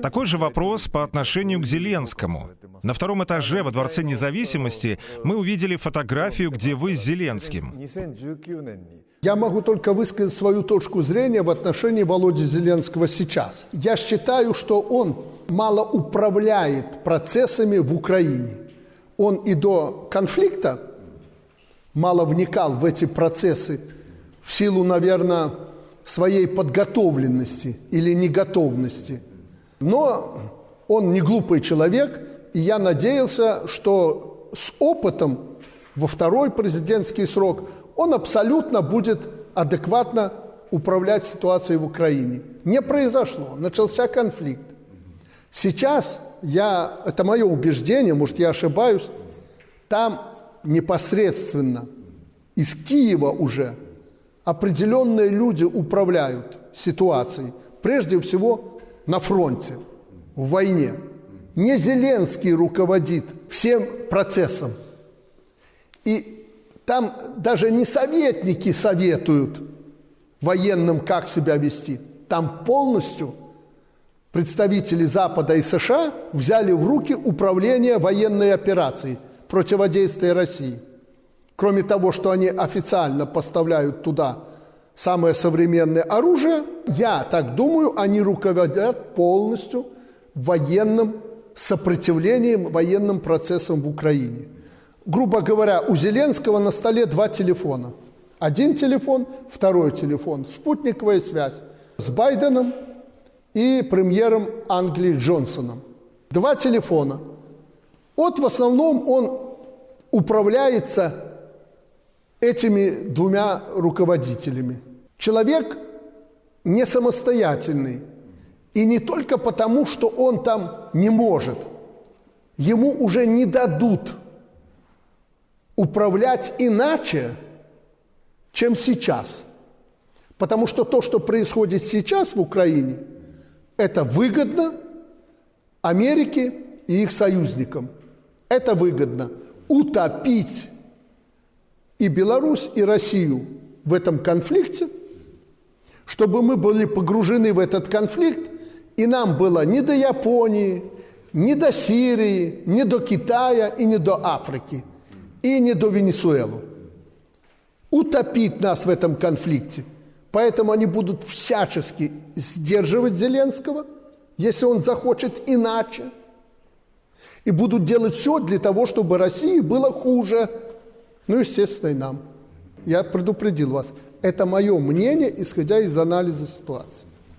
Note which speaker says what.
Speaker 1: Такой же вопрос по отношению к Зеленскому. На втором этаже во Дворце независимости мы увидели фотографию, где вы с Зеленским.
Speaker 2: Я могу только высказать свою точку зрения в отношении Володи Зеленского сейчас. Я считаю, что он мало управляет процессами в Украине. Он и до конфликта мало вникал в эти процессы в силу, наверное, своей подготовленности или неготовности – но он не глупый человек, и я надеялся, что с опытом во второй президентский срок он абсолютно будет адекватно управлять ситуацией в Украине. Не произошло, начался конфликт. Сейчас я, это мое убеждение, может я ошибаюсь, там непосредственно из Киева уже определенные люди управляют ситуацией. Прежде всего на фронте, в войне. Не Зеленский руководит всем процессом. И там даже не советники советуют военным, как себя вести. Там полностью представители Запада и США взяли в руки управление военной операцией противодействия России. Кроме того, что они официально поставляют туда самое современное оружие, я так думаю, они руководят полностью военным сопротивлением военным процессам в Украине. Грубо говоря, у Зеленского на столе два телефона. Один телефон, второй телефон. Спутниковая связь с Байденом и премьером Англии Джонсоном. Два телефона. Вот в основном он управляется этими двумя руководителями. Человек не самостоятельный. И не только потому, что он там не может. Ему уже не дадут управлять иначе, чем сейчас. Потому что то, что происходит сейчас в Украине, это выгодно Америке и их союзникам. Это выгодно утопить и Беларусь, и Россию в этом конфликте – чтобы мы были погружены в этот конфликт, и нам было ни до Японии, ни до Сирии, ни до Китая и ни до Африки, и ни до Венесуэлы. Утопить нас в этом конфликте. Поэтому они будут всячески сдерживать Зеленского, если он захочет иначе. И будут делать все для того, чтобы России было хуже. Ну, естественно, и нам. Я предупредил вас. Это мое мнение, исходя из анализа ситуации.